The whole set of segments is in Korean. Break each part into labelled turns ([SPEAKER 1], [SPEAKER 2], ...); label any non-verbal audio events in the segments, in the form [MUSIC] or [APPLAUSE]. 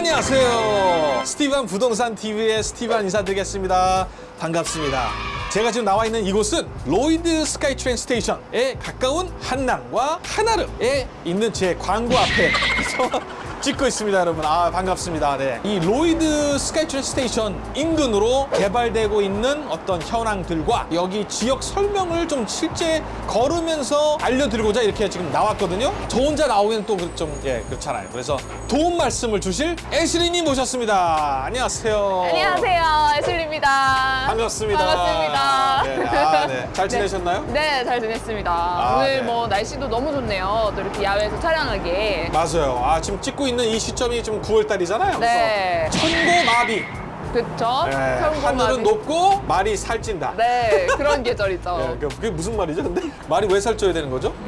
[SPEAKER 1] 안녕하세요. 스티반 부동산 TV의 스티반 인사드리겠습니다. 반갑습니다. 제가 지금 나와 있는 이곳은 로히드 SkyTrain station에 가까운 한남과 한아름에 있는 제 광고 앞에서 [LAUGHS] 찍고 있습니다, 여러분. 아, 반갑습니다. 네. 이 로히드 SkyTrain station 인근으로 개발되고 있는 어떤 현황들과 여기 지역 설명을 좀 실제 걸으면서 알려드리고자 이렇게 지금 나왔거든요. 저 혼자 나오기는 또 좀, 예, 그렇잖아요. 그래서 도움 말씀을 주실 애슐리님 모셨습니다. 안녕하세요.
[SPEAKER 2] 안녕하세요, 애슐리입니다.
[SPEAKER 1] 반갑습니다.
[SPEAKER 2] 반갑습니다.
[SPEAKER 1] 네, 아, [LAUGHS] 네. 잘 지내셨나요?
[SPEAKER 2] 네, 잘 지냈습니다.
[SPEAKER 1] 아,
[SPEAKER 2] 오늘
[SPEAKER 1] 네.
[SPEAKER 2] 뭐 날씨도 너무 좋네요. 또 이렇게 야외에서 촬영하기에.
[SPEAKER 1] 맞아요. 아, 지금 찍고 있는 이 시점이 지금 9월달이잖아요.
[SPEAKER 2] 네.
[SPEAKER 1] 그래서 천고마비.
[SPEAKER 2] 그쵸?
[SPEAKER 1] 네. 하늘은 높고 말이 살찐다.
[SPEAKER 2] 네, 그런 [LAUGHS] 계절이죠.
[SPEAKER 1] 예, 그- 그게 무슨 말이죠? 근데 말이 왜 살쪄야 되는 거죠? [LAUGHS]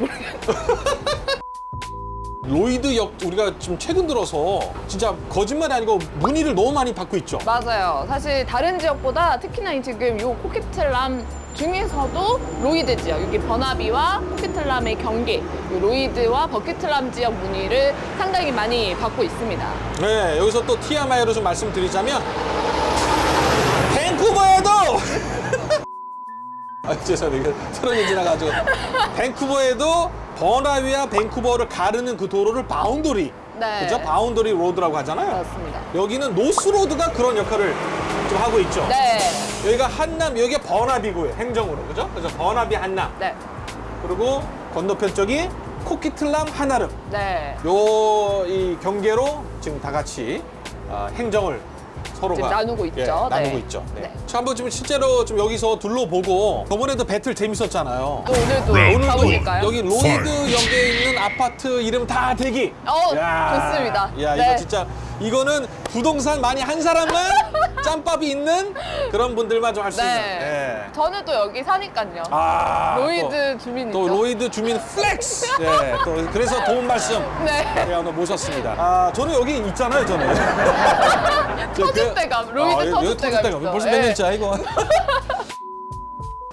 [SPEAKER 1] 로히드 역 우리가 지금 최근 들어서 진짜 거짓말이 아니고 문의를 너무 많이 받고 있죠.
[SPEAKER 2] 맞아요. 사실 다른 지역보다 특히나 이 지금 요 코키틀람 중에서도 로히드 지역, 여기 버나비와 코키틀람의 경계, 요 로히드와 버키틀람 지역 문의를 상당히 많이 받고 있습니다.
[SPEAKER 1] 네, 여기서 또 TMI로 좀 말씀드리자면 밴쿠버에도 [LAUGHS] 아, 죄송해요. 트럭이 지나가지고 밴쿠버에도 버나비와 밴쿠버를 가르는 그 도로를 boundary
[SPEAKER 2] 네.
[SPEAKER 1] 그죠? Boundary Road라고 하잖아요.
[SPEAKER 2] 그렇습니다.
[SPEAKER 1] 여기는 North Road가 그런 역할을 좀 하고 있죠.
[SPEAKER 2] 네.
[SPEAKER 1] 여기가 한남, 여기가 버나비고요. 행정으로. 그죠? 그래서 버나비 한남.
[SPEAKER 2] 네.
[SPEAKER 1] 그리고 건너편 쪽이 코키틀람 한아름.
[SPEAKER 2] 네.
[SPEAKER 1] 요 이 경계로 지금 다 같이 어, 행정을 서로가
[SPEAKER 2] 지금 나누고 있죠.
[SPEAKER 1] 예, 나누고
[SPEAKER 2] 네.
[SPEAKER 1] 있죠. 네.
[SPEAKER 2] 네.
[SPEAKER 1] 자, 한번 좀 실제로 좀 여기서 둘러보고 저번에도 배틀 재밌었잖아요.
[SPEAKER 2] 또 오늘도
[SPEAKER 1] 오늘도
[SPEAKER 2] 가보실까요?
[SPEAKER 1] 여기 로히드 역에 있는 아파트 이름 다 대기.
[SPEAKER 2] 어, 좋습니다.
[SPEAKER 1] 야,
[SPEAKER 2] 네.
[SPEAKER 1] 이거 진짜 이거는 부동산 많이 한 사람만 짬밥이 있는 그런 분들만 좀 할수 있는.
[SPEAKER 2] 네.
[SPEAKER 1] 예.
[SPEAKER 2] 저는 또 여기 사니까요.
[SPEAKER 1] 아,
[SPEAKER 2] 로히드
[SPEAKER 1] 또,
[SPEAKER 2] 주민이죠.
[SPEAKER 1] 또 로히드 주민 flex. 네, 또 그래서 도움 말씀. [LAUGHS]
[SPEAKER 2] 네.
[SPEAKER 1] 네, 오늘 모셨습니다. 아, 저는 여기 있잖아요, 저는. [LAUGHS]
[SPEAKER 2] 터줏대감, 로히드
[SPEAKER 1] 아, 여기
[SPEAKER 2] 터줏대감 있어.
[SPEAKER 1] 벌써 몇
[SPEAKER 2] 예.
[SPEAKER 1] 년째야, 이거. [LAUGHS]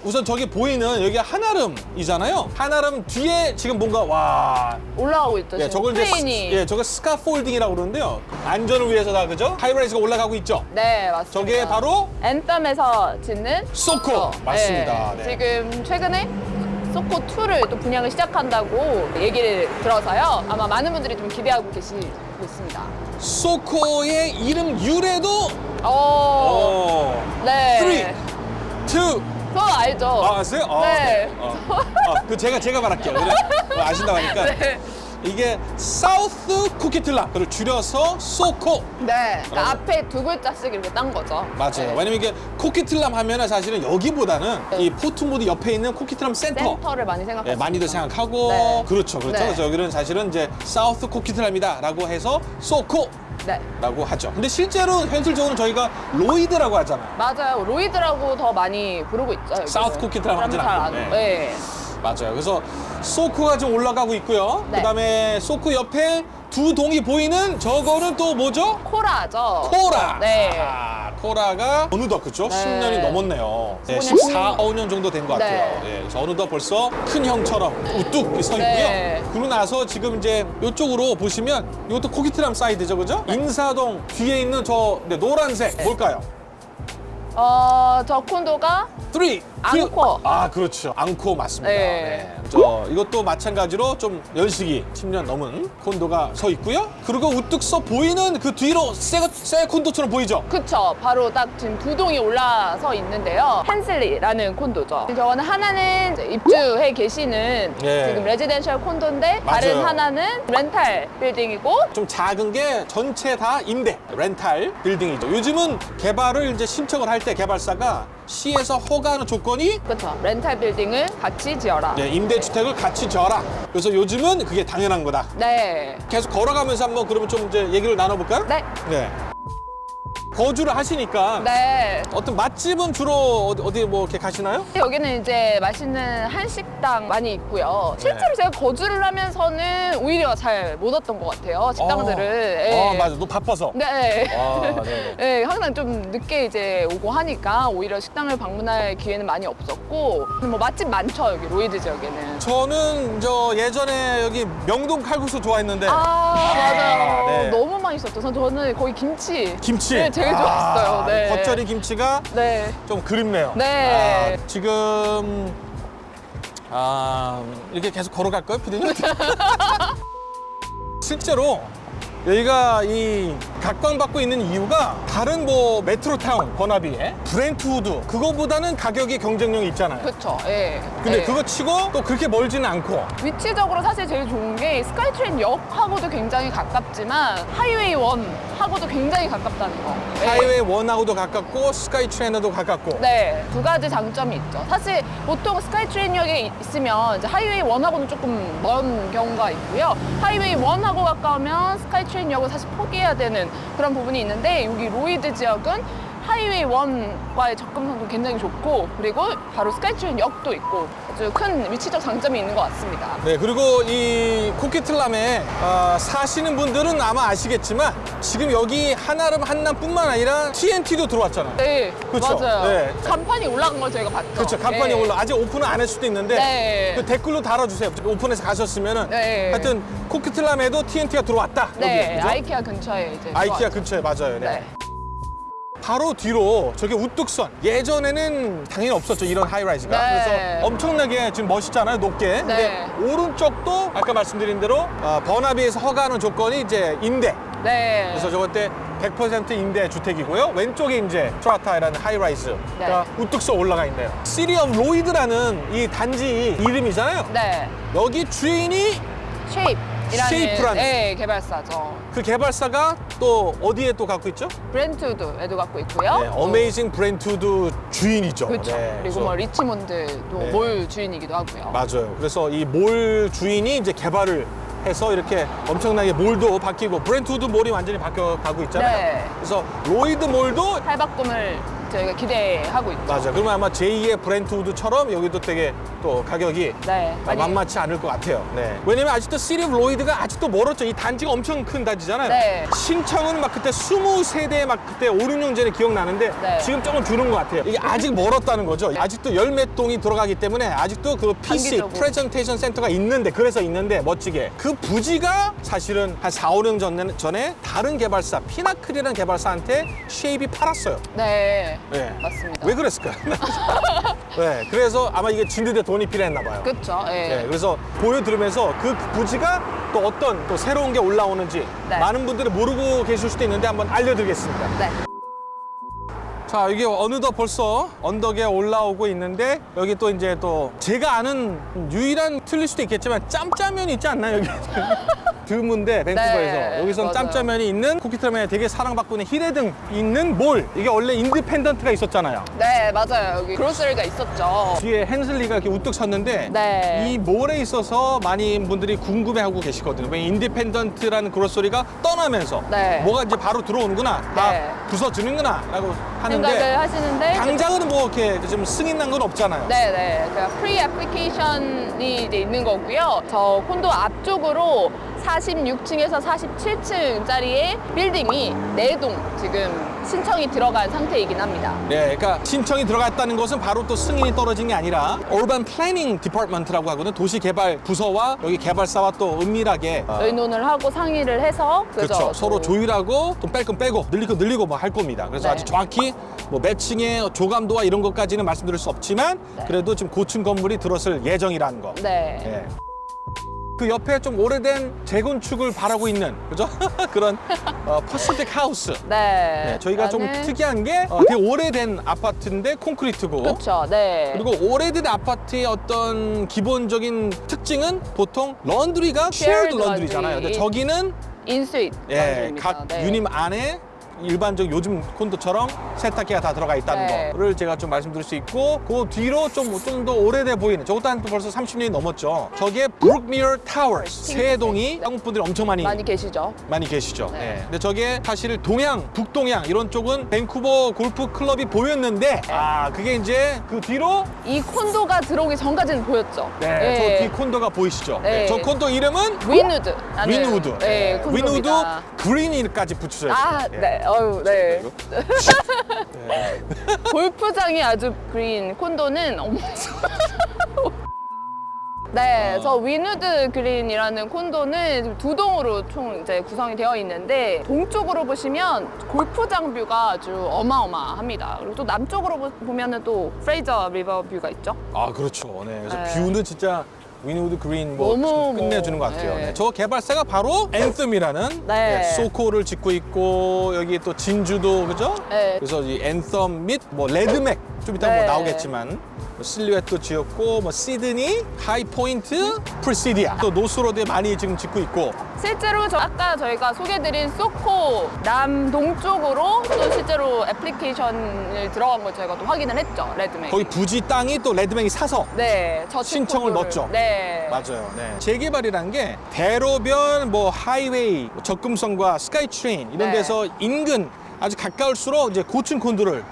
[SPEAKER 1] 우선 저기 보이는 여기 한아름이잖아요. 한아름 뒤에 지금 뭔가 와.
[SPEAKER 2] 올라가고 있죠.
[SPEAKER 1] 예, 저걸 이제 스. 예, 저거 scaffolding이라고 그러는데요. 안전을 위해서 다 그죠? high-rise가 올라가고 있죠.
[SPEAKER 2] 네, 맞습니다.
[SPEAKER 1] 저게 바로
[SPEAKER 2] 앤썸에서 짓는
[SPEAKER 1] 소코
[SPEAKER 2] 어,
[SPEAKER 1] 맞습니다.
[SPEAKER 2] 네.
[SPEAKER 1] 네.
[SPEAKER 2] 지금 최근에 소코 2를 또 분양을 시작한다고 얘기를 들어서요. 아마 많은 분들이 좀 기대하고 계시고 있습니다.
[SPEAKER 1] 소코의 이름 유래도
[SPEAKER 2] 어,
[SPEAKER 1] 어,
[SPEAKER 2] 네.
[SPEAKER 1] 3, 2,
[SPEAKER 2] 저 알죠.
[SPEAKER 1] 아, 아세요? 아,
[SPEAKER 2] 네.
[SPEAKER 1] 어. 아, 그 제가 제가 말할게요. 그래, 어, 아신다고 하니까
[SPEAKER 2] 네.
[SPEAKER 1] 이게 South 코키틀람을 줄여서 소코
[SPEAKER 2] 네. 그러니까
[SPEAKER 1] 어.
[SPEAKER 2] 앞에 두 글자씩 이렇게 딴 거죠.
[SPEAKER 1] 맞아요.
[SPEAKER 2] 네.
[SPEAKER 1] 왜냐면 이게 코키틀람 하면은 사실은 여기보다는
[SPEAKER 2] 네.
[SPEAKER 1] 이 포트무디 옆에 있는 코키틀람 센터.
[SPEAKER 2] 센터를 많이 생각하시죠.
[SPEAKER 1] 예, 많이들 생각하고
[SPEAKER 2] 네.
[SPEAKER 1] 그렇죠, 그렇죠.
[SPEAKER 2] 네.
[SPEAKER 1] 그래서 여기는 사실은 이제 South 코키틀람이다라고 해서 소코 라고
[SPEAKER 2] 네.
[SPEAKER 1] 하죠. 근데 실제로 현실적으로 저희가 로히드라고 하잖아요.
[SPEAKER 2] 맞아요. 로이드라고 더 많이 부르고 있죠. 여기는.
[SPEAKER 1] 사우스 코키틀람이라고 하진 않고. 네.
[SPEAKER 2] 네.
[SPEAKER 1] 맞아요. 그래서 소코가 좀 올라가고 있고요.
[SPEAKER 2] 네.
[SPEAKER 1] 그다음에 소코 옆에 두 동이 보이는 저거는 또 뭐죠?
[SPEAKER 2] 코라죠.
[SPEAKER 1] 코라.
[SPEAKER 2] 네.
[SPEAKER 1] 아, 코라가 어느덧 그죠?
[SPEAKER 2] 네.
[SPEAKER 1] 10년이 넘었네요. 네,
[SPEAKER 2] 15년,
[SPEAKER 1] 14, 15년 정도 된것
[SPEAKER 2] 네.
[SPEAKER 1] 같아요. 예, 그래서 어느덧 벌써 큰 형처럼 우뚝 서 있고요.
[SPEAKER 2] 네.
[SPEAKER 1] 그러고 나서 지금 이제 이쪽으로 보시면 이것도 코키틀람 사이드죠, 그죠? 인사동 뒤에 있는 저 네, 노란색
[SPEAKER 2] 네.
[SPEAKER 1] 뭘까요?
[SPEAKER 2] 어, 저 콘도가
[SPEAKER 1] 3, 2,
[SPEAKER 2] 앙코.
[SPEAKER 1] 아, 그렇죠. 앙코 맞습니다.
[SPEAKER 2] 네.
[SPEAKER 1] 네. 저 이것도 마찬가지로 좀 연식이 10년 넘은 콘도가 서 있고요. 그리고 우뚝 서 보이는 그 뒤로 새, 새 콘도처럼 보이죠?
[SPEAKER 2] 그쵸. 바로 딱 지금 두 동이 올라서 있는데요. 헨슬리라는 콘도죠. 저거는 하나는 입주해 계시는
[SPEAKER 1] 예.
[SPEAKER 2] 지금 레지덴셜 콘도인데 다른
[SPEAKER 1] 맞아요.
[SPEAKER 2] 하나는 렌탈 빌딩이고
[SPEAKER 1] 좀 작은 게 전체 다 임대, 렌탈 빌딩이죠. 요즘은 개발을 이제 신청을 할 때 개발사가 시에서 허가하는 조건이
[SPEAKER 2] 그쵸. 렌탈 빌딩을 같이 지어라.
[SPEAKER 1] 네, 임대주택을 같이 지어라. 그래서 요즘은 그게 당연한 거다.
[SPEAKER 2] 네.
[SPEAKER 1] 계속 걸어가면서 한번 그러면 좀 이제 얘기를 나눠볼까요?
[SPEAKER 2] 네.
[SPEAKER 1] 네. 거주를 하시니까
[SPEAKER 2] 네.
[SPEAKER 1] 어떤 맛집은 주로 어디, 어디 뭐 이렇게 가시나요?
[SPEAKER 2] 여기는 이제 맛있는 한식당 많이 있고요. 실제로
[SPEAKER 1] 네.
[SPEAKER 2] 제가 거주를 하면서는 오히려 잘 못 왔던 것 같아요. 식당들을. 예.
[SPEAKER 1] 어, 맞아. 너 바빠서.
[SPEAKER 2] 네.
[SPEAKER 1] 아, 네.
[SPEAKER 2] 네, [LAUGHS] 항상 좀 늦게 이제 오고 하니까 오히려 식당을 방문할 기회는 많이 없었고 뭐 맛집 많죠 여기 로이드 지역에는.
[SPEAKER 1] 저는 저 예전에 여기 명동 칼국수 좋아했는데
[SPEAKER 2] 아 맞아요.
[SPEAKER 1] 네.
[SPEAKER 2] 너무 맛있었죠. 전- 저는 거기 김치.
[SPEAKER 1] 김치.
[SPEAKER 2] 네, 제일 좋았어요.
[SPEAKER 1] 아,
[SPEAKER 2] 네.
[SPEAKER 1] 겉절이 김치가
[SPEAKER 2] 네.
[SPEAKER 1] 좀 그립네요.
[SPEAKER 2] 네.
[SPEAKER 1] 아, 지금 아 이렇게 계속 걸어갈까요, 피디님? [LAUGHS] 실제로 여기가 이 각광받고 있는 이유가 다른 뭐 메트로타운 버나비에 브렌트우드 그거보다는 가격이 경쟁력이 있잖아요.
[SPEAKER 2] 그렇죠. 예.
[SPEAKER 1] 근데
[SPEAKER 2] 예.
[SPEAKER 1] 그거 치고 또 그렇게 멀지는 않고
[SPEAKER 2] 위치적으로 사실 제일 좋은 게 스카이트레인 역하고도 굉장히 가깝지만 Highway One 하고도 굉장히 가깝다는 거. 예.
[SPEAKER 1] Highway One하고도 가깝고 스카이트레인하고도 가깝고
[SPEAKER 2] 네, 두 가지 장점이 있죠. 사실 보통 스카이트레인역에 있으면 이제 Highway One하고는 조금 먼 경우가 있고요. Highway One하고 가까우면 스카이트레인역을 사실 포기해야 되는 그런 부분이 있는데 여기 로이드 지역은 Highway One과의 접근성도 굉장히 좋고 그리고 바로 스카이트레인역도 있고 아주 큰 위치적 장점이 있는 것 같습니다.
[SPEAKER 1] 네, 그리고 이 코키틀람에 어, 사시는 분들은 아마 아시겠지만 지금 여기 한아름 한남뿐만 아니라 T&T도 들어왔잖아요.
[SPEAKER 2] 네,
[SPEAKER 1] 그쵸?
[SPEAKER 2] 맞아요.
[SPEAKER 1] 네.
[SPEAKER 2] 간판이 올라간 걸 저희가 봤죠.
[SPEAKER 1] 그렇죠. 간판이
[SPEAKER 2] 네.
[SPEAKER 1] 올라 아직 오픈은 안 할 수도 있는데
[SPEAKER 2] 네.
[SPEAKER 1] 그 댓글로 달아주세요. 오픈해서 가셨으면은
[SPEAKER 2] 네.
[SPEAKER 1] 하여튼 코키틀람에도 T&T가 들어왔다.
[SPEAKER 2] 네,
[SPEAKER 1] 여기, 그죠?
[SPEAKER 2] 아이키아 근처에 이제
[SPEAKER 1] 아이키아
[SPEAKER 2] 들어왔죠.
[SPEAKER 1] 근처에 맞아요. 네.
[SPEAKER 2] 네.
[SPEAKER 1] 바로 뒤로 저게 우뚝선 예전에는 당연히 없었죠 이런 high-rise가
[SPEAKER 2] 네.
[SPEAKER 1] 그래서 엄청나게 지금 멋있잖아요 높게
[SPEAKER 2] 네.
[SPEAKER 1] 근데 오른쪽도 아까 말씀드린 대로 어, 버나비에서 허가하는 조건이 이제 임대
[SPEAKER 2] 네.
[SPEAKER 1] 그래서 저것 때 100% 임대 주택이고요 왼쪽에 이제 트라타이라는 high-rise가
[SPEAKER 2] 네.
[SPEAKER 1] 우뚝서 올라가 있네요 시티 오브 로이드라는 이 단지 이름이잖아요
[SPEAKER 2] 네.
[SPEAKER 1] 여기 주인이
[SPEAKER 2] 쉐입이라는
[SPEAKER 1] 쉐입이라는-
[SPEAKER 2] 네, 개발사죠.
[SPEAKER 1] 그 개발사가 또 어디에 또 갖고 있죠?
[SPEAKER 2] 브렌트우드에도 갖고 있고요.
[SPEAKER 1] 네, 어메이징 브렌트우드 주인이죠
[SPEAKER 2] 그렇죠.
[SPEAKER 1] 네,
[SPEAKER 2] 그리고
[SPEAKER 1] 그래서
[SPEAKER 2] 뭐 리치몬드도
[SPEAKER 1] 네.
[SPEAKER 2] 몰 주인이기도 하고요.
[SPEAKER 1] 맞아요. 그래서 이 몰 주인이 이제 개발을 해서 이렇게 엄청나게 mall도 바뀌고 브렌트우드 mall이 완전히 바뀌어 가고 있잖아요.
[SPEAKER 2] 네.
[SPEAKER 1] 그래서 로이드 mall도
[SPEAKER 2] 탈바꿈을 저희가 기대하고 있죠.
[SPEAKER 1] 맞아. 그러면 아마 제2의 브렌트우드처럼 여기도 되게 또 가격이
[SPEAKER 2] 네.
[SPEAKER 1] 아,
[SPEAKER 2] 많이-
[SPEAKER 1] 만만치 않을 것 같아요. 네. 왜냐면 아직도 시티 오브 로이드가 아직도 멀었죠. 이 단지가 엄청 큰 단지잖아요.
[SPEAKER 2] 네.
[SPEAKER 1] 신청은 막 그때 20세대 막 그때 5, 6년 전에 기억나는데
[SPEAKER 2] 네.
[SPEAKER 1] 지금 조금 줄은 것 같아요. 이게 아직 멀었다는 거죠. 아직도 열몇 동이 들어가기 때문에 아직도 그 PC
[SPEAKER 2] 단기적으로.
[SPEAKER 1] 프레젠테이션 센터가 있는데 그래서 있는데 멋지게 그 부지가 사실은 한 4, 5년 전에, 전에 다른 개발사 피나클이라는 개발사한테 쉐입이 팔았어요.
[SPEAKER 2] 네.
[SPEAKER 1] 네.
[SPEAKER 2] 맞습니다.
[SPEAKER 1] 왜 그랬을까요? [LAUGHS] 네, 그래서 아마 이게 짓는데 돈이 필요했나 봐요.
[SPEAKER 2] 그렇죠. 예.
[SPEAKER 1] 네, 그래서 보여드리면서 그 부지가 또 어떤 또 새로운 게 올라오는지
[SPEAKER 2] 네.
[SPEAKER 1] 많은 분들이 모르고 계실 수도 있는데 한번 알려드리겠습니다.
[SPEAKER 2] 네.
[SPEAKER 1] 자, 이게 어느덧 벌써 언덕에 올라오고 있는데 여기 또 이제 또 제가 아는 유일한 틀릴 수도 있겠지만 짬짜면이 있지 않나요, 여기? [LAUGHS] 드문데 밴쿠버에서
[SPEAKER 2] 네,
[SPEAKER 1] 여기선. 짬짜면이 있는 코키틀람에 되게 사랑받고 있는 히레등 있는 몰 이게 원래 인디펜던트가 있었잖아요.
[SPEAKER 2] 네, 맞아요. 여기 grocery가 있었죠.
[SPEAKER 1] 뒤에 헨슬리가 이렇게 우뚝 섰는데
[SPEAKER 2] 네.
[SPEAKER 1] 이 mall에 있어서 많은 분들이 궁금해하고 계시거든요. 왜 인디펜던트라는 grocery가 떠나면서
[SPEAKER 2] 네.
[SPEAKER 1] 뭐가 이제 바로 들어오는구나, 다
[SPEAKER 2] 네.
[SPEAKER 1] 부서지는구나 라고
[SPEAKER 2] 생각을 하시는데
[SPEAKER 1] 당장은 뭐 이렇게 좀 승인 난 건 없잖아요.
[SPEAKER 2] 네네. 그러니까 pre-application이 이제 있는 거고요. 저 콘도 앞쪽으로 46층에서 47층짜리의 빌딩이 네동 지금 신청이 들어간 상태이긴 합니다.
[SPEAKER 1] 네, 그러니까 신청이 들어갔다는 것은 바로 또 승인이 떨어진 게 아니라 Urban Planning Department라고 하거든. 도시개발 부서와 여기 개발사와 또 은밀하게 어,
[SPEAKER 2] 의논을 하고 상의를 해서
[SPEAKER 1] 그렇죠.
[SPEAKER 2] 그죠?
[SPEAKER 1] 서로
[SPEAKER 2] 또
[SPEAKER 1] 조율하고 또 뺄 건 빼고 늘릴 건 늘리고 뭐 할 겁니다. 그래서
[SPEAKER 2] 네.
[SPEAKER 1] 아직 정확히 뭐 매칭의 조감도와 이런 것까지는 말씀드릴 수 없지만
[SPEAKER 2] 네.
[SPEAKER 1] 그래도 지금 고층 건물이 들어설 예정이라는 거.
[SPEAKER 2] 네.
[SPEAKER 1] 예. 그 옆에 좀 오래된 재건축을 바라고 있는 그죠? [LAUGHS] 그런 어, 퍼시픽 하우스.
[SPEAKER 2] 네.
[SPEAKER 1] 네, 저희가 좀
[SPEAKER 2] 나는-
[SPEAKER 1] 특이한 게 어, 되게 오래된 아파트인데 콘크리트고
[SPEAKER 2] 그렇죠. 네.
[SPEAKER 1] 그리고 오래된 아파트의 어떤 기본적인 특징은 보통 런드리가
[SPEAKER 2] shared
[SPEAKER 1] 런드리잖아요. 근데. 저기는
[SPEAKER 2] in-suite.
[SPEAKER 1] 예,
[SPEAKER 2] laundry입니다.
[SPEAKER 1] 각
[SPEAKER 2] 네.
[SPEAKER 1] 유닛 안에 일반적 요즘 콘도처럼 세탁기가 다 들어가 있다는
[SPEAKER 2] 네.
[SPEAKER 1] 거를 제가 좀 말씀드릴 수 있고 그 뒤로 좀 좀 더 오래돼 보이는 저것도 한 벌써 30년이 넘었죠. 저게 브룩미어 타워스 세 동이 한국 분들이 엄청 많이
[SPEAKER 2] 많이 계시죠?
[SPEAKER 1] 많이 계시죠.
[SPEAKER 2] 네.
[SPEAKER 1] 네. 근데 저게 사실 동양, 북동양 이런 쪽은 밴쿠버 골프 클럽이 보였는데 아 그게 이제 그 뒤로
[SPEAKER 2] 이 콘도가 들어오기 전까지는 보였죠.
[SPEAKER 1] 네,
[SPEAKER 2] 예.
[SPEAKER 1] 저뒤 콘도가 보이시죠? 네.
[SPEAKER 2] 네.
[SPEAKER 1] 저 콘도 이름은
[SPEAKER 2] 윈우드.
[SPEAKER 1] 윈우드.
[SPEAKER 2] 네,
[SPEAKER 1] 윈우드
[SPEAKER 2] 콘도입니다.
[SPEAKER 1] 그린이까지 붙여줘요.
[SPEAKER 2] 아, 네. 어유, 네. [LAUGHS]
[SPEAKER 1] 네.
[SPEAKER 2] 골프장이 아주 그린 콘도는 어머. [LAUGHS] 네,
[SPEAKER 1] 어.
[SPEAKER 2] 저 윈우드 그린이라는 콘도는 두 동으로 총 이제 구성이 되어 있는데 동쪽으로 보시면 골프장 view가 아주 어마어마합니다. 그리고 또 남쪽으로 보- 보면은 또 프레이저 리버 view가 있죠.
[SPEAKER 1] 아 그렇죠. 네. 그래서
[SPEAKER 2] 네.
[SPEAKER 1] view는 진짜 윈우드 그린 뭐 끝내주는
[SPEAKER 2] 뭐,
[SPEAKER 1] 것 같아요.
[SPEAKER 2] 네.
[SPEAKER 1] 네. 저 개발사가 바로 앤썸이라는
[SPEAKER 2] 네.
[SPEAKER 1] 소코를 짓고 있고 여기 또 진주도 그죠?
[SPEAKER 2] 네.
[SPEAKER 1] 그래서 이 앤썸 및 뭐 레드맥 좀 이따
[SPEAKER 2] 네.
[SPEAKER 1] 뭐 나오겠지만 뭐 실루엣도 지었고 뭐 시드니, 하이포인트, 프리시디아 또 노스로드에 많이 지금 짓고 있고
[SPEAKER 2] 실제로 저 아까 저희가 소개드린 소코 남동쪽으로 또 실제로 애플리케이션을 들어간 걸 저희가 또 확인을 했죠. 레드맥.
[SPEAKER 1] 거기 부지 땅이 또 Ledmac이 사서
[SPEAKER 2] 네, 저
[SPEAKER 1] 신청을 넣었죠.
[SPEAKER 2] 네.
[SPEAKER 1] 맞아요. 네. 재개발이란 게 대로변, 뭐 하이웨이, 뭐 접근성과 스카이트레인 이런
[SPEAKER 2] 네.
[SPEAKER 1] 데서 인근 아주 가까울수록 이제 고층 콘도를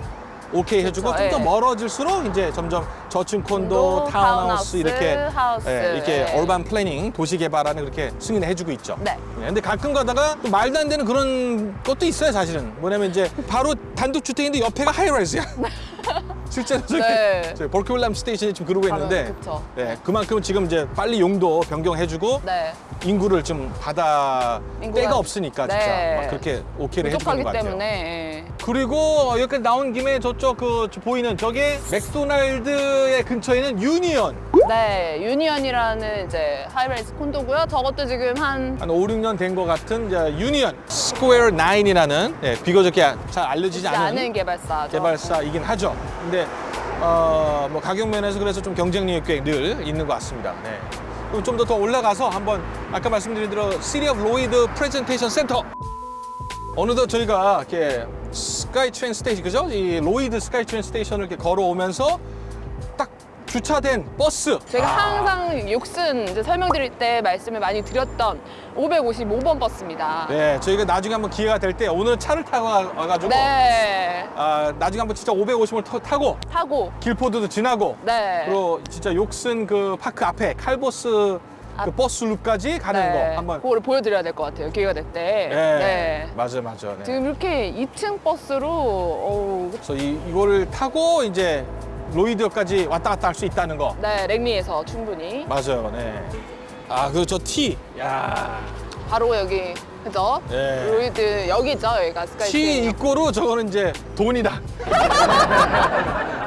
[SPEAKER 1] 오케이 해주고
[SPEAKER 2] 그렇죠.
[SPEAKER 1] 좀더
[SPEAKER 2] 예.
[SPEAKER 1] 멀어질수록 이제 점점 저층 콘도,
[SPEAKER 2] 콘도,
[SPEAKER 1] 타운하우스
[SPEAKER 2] 타운하우스,
[SPEAKER 1] 이렇게
[SPEAKER 2] 하우스.
[SPEAKER 1] 예, 이렇게
[SPEAKER 2] 네.
[SPEAKER 1] urban planning 도시 개발하는 그렇게 승인을 해주고 있죠.
[SPEAKER 2] 네.
[SPEAKER 1] 네, 근데 가끔 가다가 또 말도 안 되는 그런 것도 있어요, 사실은. 뭐냐면 이제 바로 단독 주택인데 옆에가 high-rise야. [LAUGHS] 실제로 저기
[SPEAKER 2] 네. [LAUGHS]
[SPEAKER 1] 저희 Burquitlam station이 지금 그러고 있는데
[SPEAKER 2] 그쵸.
[SPEAKER 1] 네, 그만큼 지금 이제 빨리 용도 변경해주고
[SPEAKER 2] 네.
[SPEAKER 1] 인구를 좀 받아
[SPEAKER 2] 인구가-
[SPEAKER 1] 때가 없으니까 진짜
[SPEAKER 2] 네.
[SPEAKER 1] 막 그렇게 오케이를 해주는 것 같아요.
[SPEAKER 2] 때문에
[SPEAKER 1] 그리고 여기까지 나온 김에 저쪽 그 저 보이는 저게 맥도날드의 근처에는 유니언
[SPEAKER 2] 네 유니언이라는 이제 high-rise 콘도고요. 저것도 지금 한
[SPEAKER 1] 한 5, 6년 된 것 같은 이제 유니언 Square Nine이라는 네, 비교적 잘 알려지지 않은
[SPEAKER 2] 아는 개발사죠.
[SPEAKER 1] 개발사이긴 하죠. 근데 어, 뭐 가격 면에서 그래서 좀 경쟁력 있게 늘 있는 것 같습니다. 네. 그럼 좀 더 더 올라가서 한번 아까 말씀드린 대로 City of Lougheed 프레젠테이션 센터 어느덧 저희가 이렇게 SkyTrain station 그죠? 이 로이드 SkyTrain station을 이렇게 걸어오면서 딱 주차된 버스
[SPEAKER 2] 제가 항상 Yorkson 이제 설명드릴 때 말씀을 많이 드렸던 555번 버스입니다.
[SPEAKER 1] 네, 저희가 나중에 한번 기회가 될 때 오늘 차를 타고 와- 와가지고
[SPEAKER 2] 네.
[SPEAKER 1] 아, 나중에 한번 진짜 550을 타고
[SPEAKER 2] 타고
[SPEAKER 1] 길포드도 지나고
[SPEAKER 2] 네.
[SPEAKER 1] 그리고 진짜 Yorkson 그 파크 앞에 칼보스 그
[SPEAKER 2] 앞.
[SPEAKER 1] bus loop까지 가는
[SPEAKER 2] 네.
[SPEAKER 1] 거 한번
[SPEAKER 2] 그거를 보여드려야 될 것 같아요. 기회가 될 때.
[SPEAKER 1] 네. 맞아 맞아 네.
[SPEAKER 2] 지금 이렇게 2층 버스로 어우,
[SPEAKER 1] 그래서 이, 이거를 타고 이제 로이드역까지 왔다 갔다 할 수 있다는 거
[SPEAKER 2] 네 랭리에서 충분히
[SPEAKER 1] 맞아요 네. 아그저 티. 야.
[SPEAKER 2] 바로 여기 그죠?
[SPEAKER 1] 네.
[SPEAKER 2] 로이드 여기죠 여기가 T SkyTrain.
[SPEAKER 1] 입고로 저거는 이제 돈이다. [LAUGHS]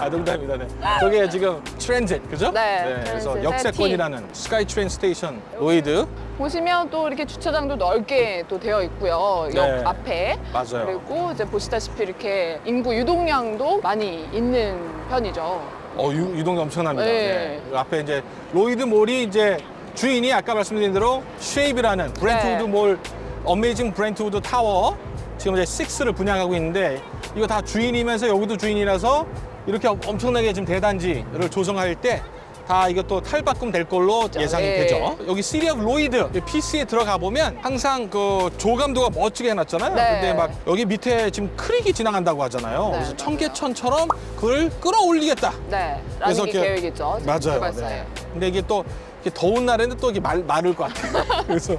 [SPEAKER 1] 아 농담입니다. 네. 저게 지금 transit 그죠?
[SPEAKER 2] 네,
[SPEAKER 1] 그래서
[SPEAKER 2] transit의
[SPEAKER 1] 역세권이라는 SkyTrain station 로이드
[SPEAKER 2] 보시면 또 이렇게 주차장도 넓게 또 되어 있고요. 역
[SPEAKER 1] 네.
[SPEAKER 2] 앞에.
[SPEAKER 1] 맞아요.
[SPEAKER 2] 그리고 이제 보시다시피 이렇게 인구 유동량도 많이 있는 편이죠.
[SPEAKER 1] 어, 유, 유동이 엄청납니다.
[SPEAKER 2] 네.
[SPEAKER 1] 네. 그 앞에 이제 로이드 mall이 이제 주인이 아까 말씀드린 대로 Shape이라는 브렌트우드
[SPEAKER 2] 네.
[SPEAKER 1] mall Amazing Brentwood 타워 지금 이제 6를 분양하고 있는데 이거 다 주인이면서 여기도 주인이라서 이렇게 엄청나게 지금 대단지를 조성할 때 다 이것도 탈바꿈 될 걸로 예상이
[SPEAKER 2] 네.
[SPEAKER 1] 되죠. 여기 City of Lougheed PC에 들어가 보면 항상 그 조감도가 멋지게 해놨잖아요.
[SPEAKER 2] 네.
[SPEAKER 1] 근데 막 여기 밑에 지금 creek이 지나간다고 하잖아요.
[SPEAKER 2] 네,
[SPEAKER 1] 그래서. 청계천처럼 그걸 끌어올리겠다.
[SPEAKER 2] 네.
[SPEAKER 1] 그래서
[SPEAKER 2] 라는 게 계획이죠.
[SPEAKER 1] 맞아요. 네. 근데 이게 또 더운 날에는 또 이게 말, 마를 것 같아요. [LAUGHS] 그래서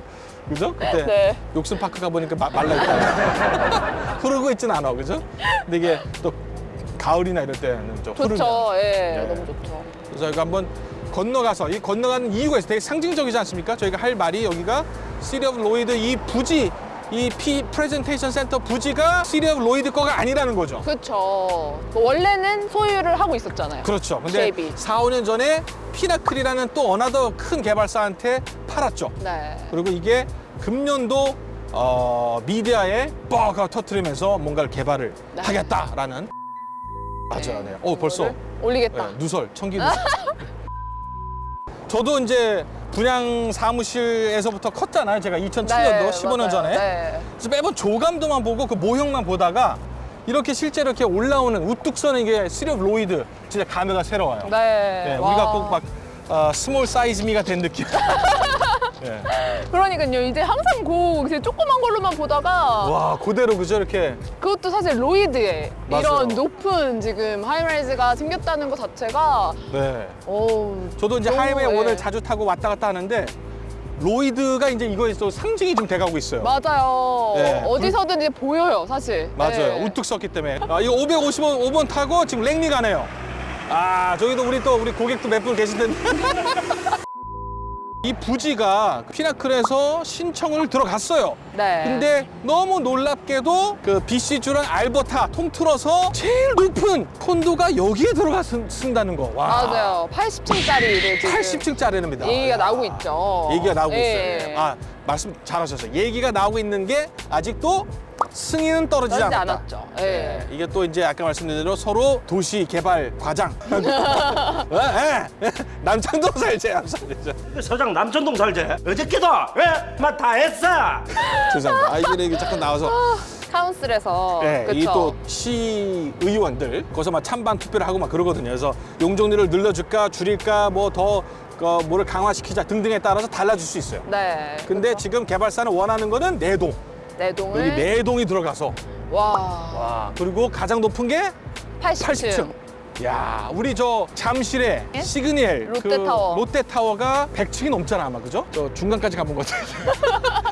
[SPEAKER 1] 그죠? 그때
[SPEAKER 2] 네.
[SPEAKER 1] Yorkson 파크 가 보니까 마- 말라 있다. [LAUGHS] 흐르고 있진 않아, 그죠? 근데 이게 또 가을이나 이럴 때는 좀 흐르면.
[SPEAKER 2] 좋죠. 예.
[SPEAKER 1] 네.
[SPEAKER 2] 너무 좋죠.
[SPEAKER 1] 그래서 저희가 한번 건너가서 이 건너가는 이유가 있어요. 되게 상징적이지 않습니까? 저희가 할 말이 여기가 City of Lougheed 이 부지 이피 프레젠테이션 센터 부지가 City of Lougheed 거가 아니라는 거죠.
[SPEAKER 2] 그렇죠. 원래는 소유를 하고 있었잖아요.
[SPEAKER 1] 그렇죠. 근데
[SPEAKER 2] JB.
[SPEAKER 1] 4, 5년 전에 Pinnacle이라는 또 another 큰 개발사한테 팔았죠.
[SPEAKER 2] 네.
[SPEAKER 1] 그리고 이게 금년도 어, 미디어에 뻑 하고 터트리면서 뭔가를 개발을
[SPEAKER 2] 네.
[SPEAKER 1] 하겠다라는 맞아요. 네. 어 벌써
[SPEAKER 2] 올리겠다.
[SPEAKER 1] 네, 누설 천기 누설. [LAUGHS] 저도 이제 분양 사무실에서부터 컸잖아요. 제가 2007년도 15년
[SPEAKER 2] 맞아요.
[SPEAKER 1] 전에.
[SPEAKER 2] 네.
[SPEAKER 1] 그래서 매번 조감도만 보고 그 모형만 보다가 이렇게 실제로 이렇게 올라오는 우뚝 서는 이게 City of Lougheed 진짜 감회가 새로워요.
[SPEAKER 2] 네.
[SPEAKER 1] 네,
[SPEAKER 2] 와.
[SPEAKER 1] 우리가 꼭 막 어, small size me가 된 느낌. [LAUGHS] 네.
[SPEAKER 2] 그러니까요. 이제 항상 그 이제 조그만 걸로만 보다가
[SPEAKER 1] 와 그대로 그죠 이렇게
[SPEAKER 2] 그것도 사실 로이드에
[SPEAKER 1] 맞아요.
[SPEAKER 2] 이런 높은 지금 high-rise가 생겼다는 것 자체가
[SPEAKER 1] 네.
[SPEAKER 2] 오
[SPEAKER 1] 저도 이제
[SPEAKER 2] 너무,
[SPEAKER 1] highway
[SPEAKER 2] 예.
[SPEAKER 1] one을 자주 타고 왔다 갔다 하는데 로이드가 이제 이거에 또 상징이 좀 돼가고 있어요.
[SPEAKER 2] 맞아요.
[SPEAKER 1] 네,
[SPEAKER 2] 어디서든 이제 보여요, 사실.
[SPEAKER 1] 맞아요.
[SPEAKER 2] 네.
[SPEAKER 1] 우뚝 섰기 때문에. 아, 이거 555번 5번 타고 지금 랭리 가네요. 아, 저기도 우리 또 우리 고객도 몇 분 계실 텐데. [LAUGHS] 이 부지가 피나클에서 신청을 들어갔어요.
[SPEAKER 2] 네.
[SPEAKER 1] 근데 너무 놀랍게도 그 BC주랑 알버타 통틀어서 제일 높은 콘도가 여기에 들어가 쓴- 쓴다는 거. 와.
[SPEAKER 2] 맞아요. 80층짜리를 지금
[SPEAKER 1] 80층짜리입니다.
[SPEAKER 2] 얘기가 나오고 있죠.
[SPEAKER 1] 얘기가 나오고
[SPEAKER 2] 예.
[SPEAKER 1] 있어요. 아, 말씀 잘하셨어요. 얘기가 나오고 있는 게 아직도 승인은 떨어지지
[SPEAKER 2] 떨어지지
[SPEAKER 1] 않았다.
[SPEAKER 2] 않았죠. 예.
[SPEAKER 1] 네, 이게 또 이제 아까 말씀드린 대로 서로 도시 개발 과장. 예, 예. 남창동 살제, 남창동
[SPEAKER 3] 그 서장 남천동 살지? 어저께도 왜? 막다 했어.
[SPEAKER 1] 죄송합니다. 아, 이게 이게 잠깐 나와서.
[SPEAKER 2] 카운슬에서
[SPEAKER 1] 네,
[SPEAKER 2] 그쵸?
[SPEAKER 1] 이또 시의원들 거기서 막 찬반 투표를 하고 막 그러거든요. 그래서 용적률을 늘려줄까 줄일까 뭐더 어, 뭐를 강화시키자 등등에 따라서 달라질 수 있어요.
[SPEAKER 2] 네.
[SPEAKER 1] 근데 지금 개발사는 원하는 거는 네 동.
[SPEAKER 2] 내동을
[SPEAKER 1] 여기 네 동이 들어가서
[SPEAKER 2] 와
[SPEAKER 1] 와 그리고 가장 높은 게
[SPEAKER 2] 80층.
[SPEAKER 1] 80층. 야, 우리 저 잠실에
[SPEAKER 2] 예?
[SPEAKER 1] 시그니엘 그
[SPEAKER 2] 롯데타워.
[SPEAKER 1] 롯데타워가 100층이 넘잖아 아마 그죠? 저 중간까지 가본 것 같아요.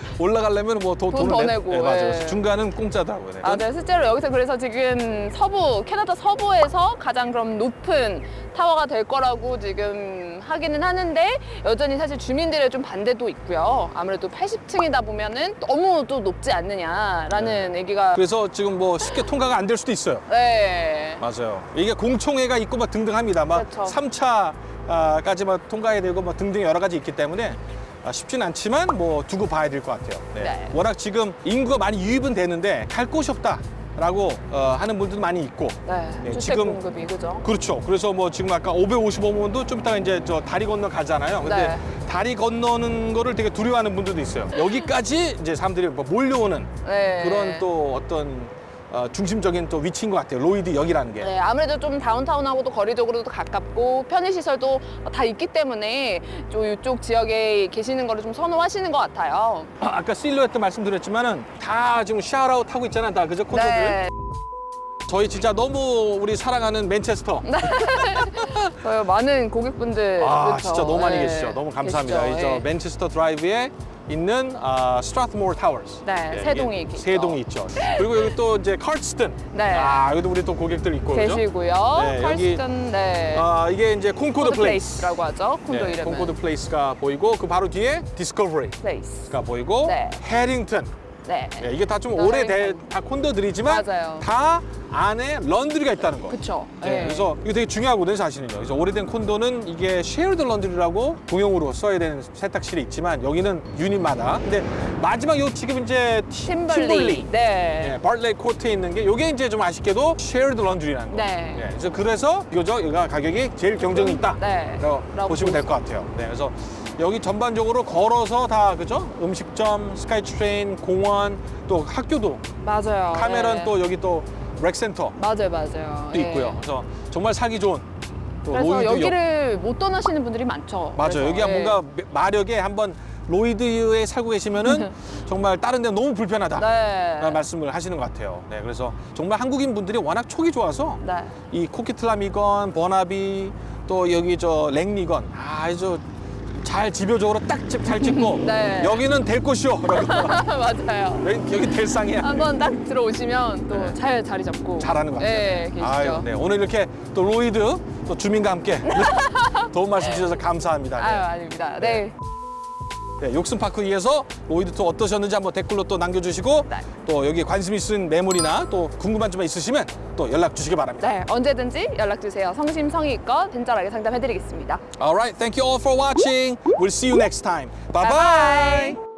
[SPEAKER 1] [LAUGHS] 올라가려면 뭐더
[SPEAKER 2] 돈더
[SPEAKER 1] 돈을 내-
[SPEAKER 2] 내고,
[SPEAKER 1] 네, 맞아요.
[SPEAKER 2] 예.
[SPEAKER 1] 중간은 공짜더라고요. 네.
[SPEAKER 2] 아, 네, 실제로 여기서 그래서 지금 서부, 캐나다 서부에서 가장 그럼 높은 타워가 될 거라고 지금 하기는 하는데 여전히 사실 주민들의 좀 반대도 있고요. 아무래도 80층이다 보면은 너무 또 높지 않느냐라는 얘기가
[SPEAKER 1] 그래서 지금 뭐 쉽게 통과가 안 될 수도 있어요.
[SPEAKER 2] 네.
[SPEAKER 1] 맞아요. 이게 공 청회가 있고 막 등등합니다. 막
[SPEAKER 2] 그렇죠.
[SPEAKER 1] 삼 3차까지만 통과해야 되고 뭐 등등 여러 가지 있기 때문에 아, 쉽진 않지만 뭐 두고 봐야 될 것 같아요. 네.
[SPEAKER 2] 네.
[SPEAKER 1] 워낙 지금 인구가 많이 유입은 되는데 갈 곳이 없다 라고 어, 하는 분들도 많이 있고.
[SPEAKER 2] 네.
[SPEAKER 1] 네, 지금-
[SPEAKER 2] 공급이 그죠?
[SPEAKER 1] 그렇죠. 그래서 뭐 지금 아까 555번도 좀 이따가 이제 저 다리 건너 가잖아요. 근데
[SPEAKER 2] 네.
[SPEAKER 1] 다리 건너는 거를 되게 두려워하는 분들도 있어요. 여기까지 이제 사람들이 뭐 몰려오는
[SPEAKER 2] 네.
[SPEAKER 1] 그런 또 어떤 어, 중심적인 또 위치인 것 같아요. 로이드 역이라는 게.
[SPEAKER 2] 네, 아무래도 좀 다운타운하고도 거리적으로도 가깝고 편의시설도 다 있기 때문에 좀 이쪽 지역에 계시는 거를 좀 선호하시는 것 같아요.
[SPEAKER 1] 아, 아까 실루엣도 말씀드렸지만 은 다 지금 샤라웃 하고 있잖아요. 다 그죠? 콘도들.
[SPEAKER 2] 네.
[SPEAKER 1] 저희 진짜 너무 우리 사랑하는 맨체스터. [LAUGHS]
[SPEAKER 2] 저희 많은 고객분들
[SPEAKER 1] 아
[SPEAKER 2] 그쵸?
[SPEAKER 1] 진짜 너무 많이
[SPEAKER 2] 네,
[SPEAKER 1] 계시죠. 너무 감사합니다.
[SPEAKER 2] 계시죠.
[SPEAKER 1] 이저
[SPEAKER 2] 네.
[SPEAKER 1] 맨체스터 드라이브에 있는 아, 스트라트모어 타워스.
[SPEAKER 2] 네, 세 동이 있죠.
[SPEAKER 1] 세 동이 있죠. 그리고 여기 또 이제 카스튼.
[SPEAKER 2] 네.
[SPEAKER 1] 아 여기도 우리 또 고객들 있고?
[SPEAKER 2] 계시고요.
[SPEAKER 1] 네,
[SPEAKER 2] 칼스턴 네.
[SPEAKER 1] 아 이게 이제 콘코드
[SPEAKER 2] 콘코드
[SPEAKER 1] 플레이스.
[SPEAKER 2] 플레이스라고 하죠. 콘도
[SPEAKER 1] 네,
[SPEAKER 2] 이름은.
[SPEAKER 1] 콘코드 플레이스가 보이고 그 바로 뒤에 디스커버리가
[SPEAKER 2] 플레이스.
[SPEAKER 1] 보이고
[SPEAKER 2] 네.
[SPEAKER 1] 해링턴.
[SPEAKER 2] 네.
[SPEAKER 1] 네, 이게
[SPEAKER 2] 다좀또
[SPEAKER 1] 오래된. 다 콘도들이지만
[SPEAKER 2] 맞아요.
[SPEAKER 1] 다 안에 laundry가 있다는 거.
[SPEAKER 2] 그쵸.
[SPEAKER 1] 네,
[SPEAKER 2] 네.
[SPEAKER 1] 그래서 이거 되게 중요하거든요, 사실은요. 그래서 오래된 콘도는 이게 shared laundry라고 공용으로 써야 되는 세탁실이 있지만 여기는 유닛마다. 근데 마지막 요 지금 이제
[SPEAKER 2] 팀벌리.
[SPEAKER 1] 팀벌리.
[SPEAKER 2] 네.
[SPEAKER 1] 네, 바틀레이 코트에 있는 게 이게 이제 좀 아쉽게도 shared laundry라는 거.
[SPEAKER 2] 네.
[SPEAKER 1] 그래서 그래서 이거죠. 이거 가격이 제일 경쟁이 있다.
[SPEAKER 2] 네.
[SPEAKER 1] 라고 보시면 될볼것 같아요. 네, 그래서 여기 전반적으로 걸어서 다 그죠? 음식점, 스카이트레인, 공원, 또 학교도
[SPEAKER 2] 맞아요.
[SPEAKER 1] 카메론
[SPEAKER 2] 네.
[SPEAKER 1] 또 여기 또 rec center
[SPEAKER 2] 맞아요, 맞아요.
[SPEAKER 1] 도 있고요. 그래서 정말 살기 좋은 또
[SPEAKER 2] 그래서. 여기를 못 떠나시는 분들이 많죠.
[SPEAKER 1] 맞아요.
[SPEAKER 2] 그래서,
[SPEAKER 1] 여기가
[SPEAKER 2] 예.
[SPEAKER 1] 뭔가 마력에 한번 로이드에 살고 계시면은 [LAUGHS] 정말 다른 데 너무 불편하다.
[SPEAKER 2] 네.
[SPEAKER 1] 말씀을 하시는 것 같아요. 네, 그래서 정말 한국인 분들이 워낙 촉이 좋아서
[SPEAKER 2] 네.
[SPEAKER 1] 이 코키틀람이건 버나비 또 여기 저 랭리건 아주 잘 집요적으로 딱잘 찍고 [LAUGHS]
[SPEAKER 2] 네.
[SPEAKER 1] 여기는 될 곳이요. [LAUGHS]
[SPEAKER 2] 맞아요.
[SPEAKER 1] 여기, 여기 될 상이야.
[SPEAKER 2] 한번 딱 들어오시면 또
[SPEAKER 1] 네.
[SPEAKER 2] 잘 자리 잡고
[SPEAKER 1] 잘하는 것 같아요.
[SPEAKER 2] 네, 계시죠.
[SPEAKER 1] 아유, 네. 오늘 이렇게 또 로이드 또 주민과 함께 [LAUGHS] 도움 말씀 주셔서 감사합니다. 네.
[SPEAKER 2] 아유, 아닙니다. 네.
[SPEAKER 1] 네, 욕슨파크위에서 로이드 투 어떠셨는지 한번 댓글로 또 남겨주시고
[SPEAKER 2] 네.
[SPEAKER 1] 또 여기 관심 있으신 매물이나 또 궁금한 점 있으시면 또 연락 주시기 바랍니다.
[SPEAKER 2] 네, 언제든지 연락 주세요. 성심성의껏 친절하게 상담해 드리겠습니다.
[SPEAKER 1] Alright, thank you all for watching. We'll see you next time. Bye
[SPEAKER 2] Bye-bye.
[SPEAKER 1] bye.